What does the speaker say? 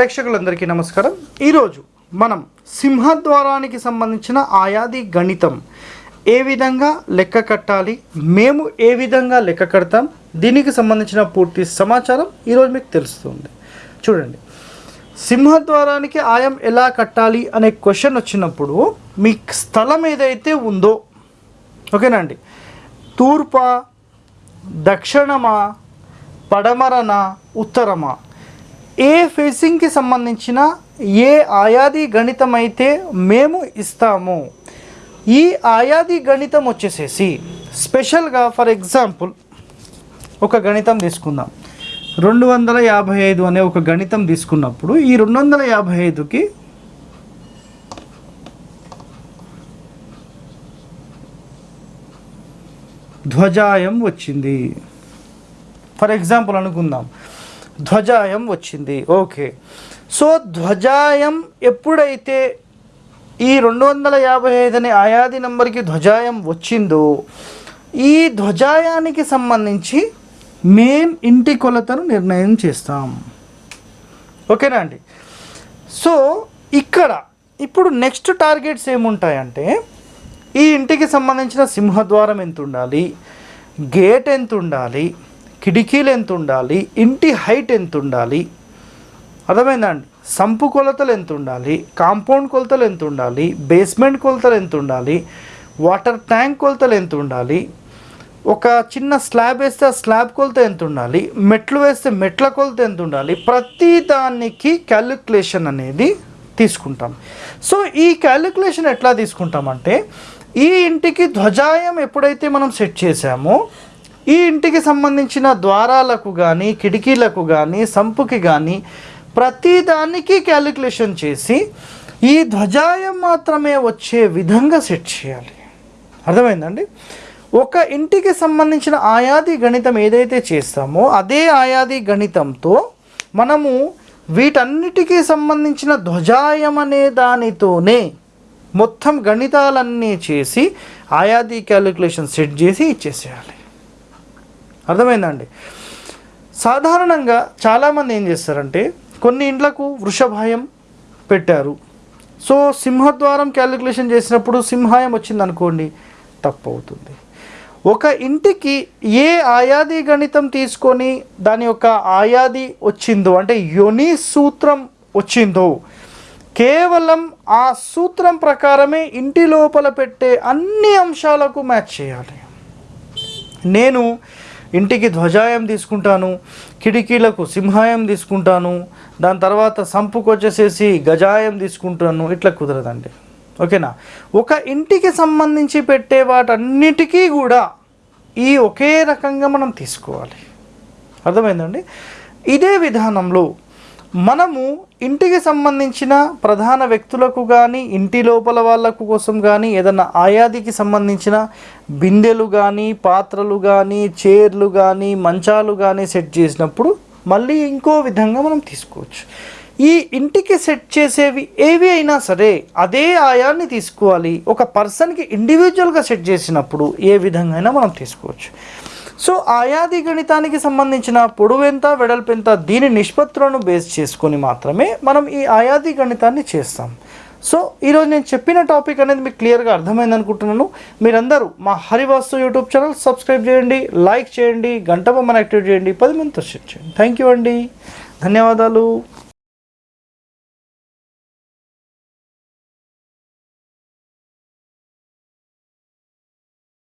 ప్రేక్షకులందరికీ నమస్కారం. ఈరోజు మనం సింహద్వారానికి సంబంధించిన ఆయాది గణితం ఏ విధంగా లెక్క కట్టాలి మేము ఏ విధంగా లెక్క కడతాం దీనికి సంబంధించిన పూర్తి సమాచారం ఈరోజు మీకు తెలుస్తుంది. చూడండి. సింహద్వారానికి ఆయం ఎలా కట్టాలి అనే క్వశ్చన్ వచ్చినప్పుడు మీ స్థలం ఏదైతే ఉందో ఓకేనా అండి? తూర్పా దక్షిణమా పడమరన ఉత్తరమా? ఏ ఫేసింగ్కి సంబంధించిన ఏ ఆయాది గణితం అయితే మేము ఇస్తాము ఈ ఆయాది గణితం వచ్చేసేసి స్పెషల్గా ఫర్ ఎగ్జాంపుల్ ఒక గణితం తీసుకుందాం. రెండు వందల యాభై ఐదు అనే ఒక గణితం తీసుకున్నప్పుడు ఈ రెండు వందల యాభై ఐదుకి ధ్వజాయం వచ్చింది. ఫర్ ఎగ్జాంపుల్ అనుకుందాం. ధ్వజాయం వచ్చింది. ఓకే. సో ధ్వజాయం ఎప్పుడైతే ఈ రెండు వందల యాభై ఐదు అనే ఆయాది నంబర్కి ధ్వజాయం వచ్చిందో ఈ ధ్వజాయానికి సంబంధించి మేం ఇంటి కొలతను నిర్ణయం చేస్తాం. ఓకేనా అండి? సో ఇక్కడ ఇప్పుడు నెక్స్ట్ టార్గెట్స్ ఏముంటాయంటే ఈ ఇంటికి సంబంధించిన సింహద్వారం ఎంత ఉండాలి గేట్ ఎంత ఉండాలి కిటికీలు ఎంత ఉండాలి ఇంటి హైట్ ఎంత ఉండాలి అర్థమైందండి? సంపు కొలతలు ఎంత ఉండాలి కాంపౌండ్ కొలతలు ఎంత ఉండాలి బేస్మెంట్ కొలతలు ఎంత ఉండాలి వాటర్ ట్యాంక్ కొలతలు ఎంత ఉండాలి ఒక చిన్న స్లాబ్ వేస్తే ఆ స్లాబ్ కొలత ఎంత ఉండాలి మెట్లు వేస్తే మెట్ల కొలత ఎంత ఉండాలి ప్రతి దానికి క్యాలిక్యులేషన్ అనేది తీసుకుంటాం. సో ఈ క్యాలిక్యులేషన్ ఎట్లా తీసుకుంటామంటే ఈ ఇంటికి ధ్వజాయం ఎప్పుడైతే మనం సెట్ చేసామో ఈ ఇంటికి సంబంధించిన ద్వారాలకు కానీ కిటికీలకు కానీ సంపుకి కానీ ప్రతి దానికి క్యాలిక్యులేషన్ చేసి ఈ ధ్వజాయం మాత్రమే వచ్చే విధంగా సెట్ చేయాలి. అర్థమైందండి? ఒక ఇంటికి సంబంధించిన ఆయాది గణితం ఏదైతే చేస్తామో అదే ఆయాది గణితంతో మనము వీటన్నిటికీ సంబంధించిన ధ్వజాయం అనే దానితోనే మొత్తం గణితాలన్నీ చేసి ఆయాది క్యాలిక్యులేషన్ సెట్ చేసి ఇచ్చేసేయాలి. అర్థమైందండి. సాధారణంగా చాలామంది ఏం చేస్తారంటే కొన్ని ఇండ్లకు వృషభాయం పెట్టారు. సో సింహద్వారం క్యాలిక్యులేషన్ చేసినప్పుడు సింహాయం వచ్చింది అనుకోండి తప్పు అవుతుంది ఒక ఇంటికి ఏ ఆయాది గణితం తీసుకొని దాని యొక్క ఆయాది వచ్చిందో అంటే యోని సూత్రం వచ్చిందో కేవలం ఆ సూత్రం ప్రకారమే ఇంటి లోపల పెట్టే అన్ని అంశాలకు మ్యాచ్ చేయాలి. నేను ఇంటికి ధ్వజాయం తీసుకుంటాను కిటికీలకు సింహాయం తీసుకుంటాను దాని తర్వాత సంపుకు వచ్చేసేసి గజాయం తీసుకుంటాను ఇట్లా కుదరదండి. ఓకేనా? ఒక ఇంటికి సంబంధించి పెట్టే వాటన్నిటికీ కూడా ఈ ఒకే రకంగా మనం తీసుకోవాలి. అర్థమైందండి? ఇదే విధానంలో మనము ఇంటికి సంబంధించిన ప్రధాన వ్యక్తులకు కానీ ఇంటి లోపల వాళ్ళకు కోసం కానీ ఏదన్నా ఆయాదికి సంబంధించిన బిందెలు కానీ పాత్రలు కానీ చైర్లు కానీ మంచాలు కానీ సెట్ చేసినప్పుడు మళ్ళీ ఇంకో విధంగా మనం తీసుకోవచ్చు. ఈ ఇంటికి సెట్ చేసేవి ఏవి అయినా సరే అదే ఆయాన్ని తీసుకోవాలి. ఒక పర్సన్కి ఇండివిజువల్గా సెట్ చేసినప్పుడు ఏ విధంగా అయినా మనం తీసుకోవచ్చు. సో ఆయాది గణితానికి సంబంధించిన పొడవెంత వెడల్పెంత దీని నిష్పత్తులను బేస్ చేసుకొని మాత్రమే మనం ఈ ఆయాది గణితాన్ని చేస్తాం. సో ఈరోజు నేను చెప్పిన టాపిక్ అనేది మీకు క్లియర్గా అర్థమైంది అనుకుంటున్నాను. మీరందరూ మా హరివాస్తు యూట్యూబ్ ఛానల్ సబ్స్క్రైబ్ చేయండి లైక్ చేయండి గంట బొమ్మను యాక్టివేట్ చేయండి పది మందితో షేర్ చేయండి. థ్యాంక్ యూ అండి. ధన్యవాదాలు.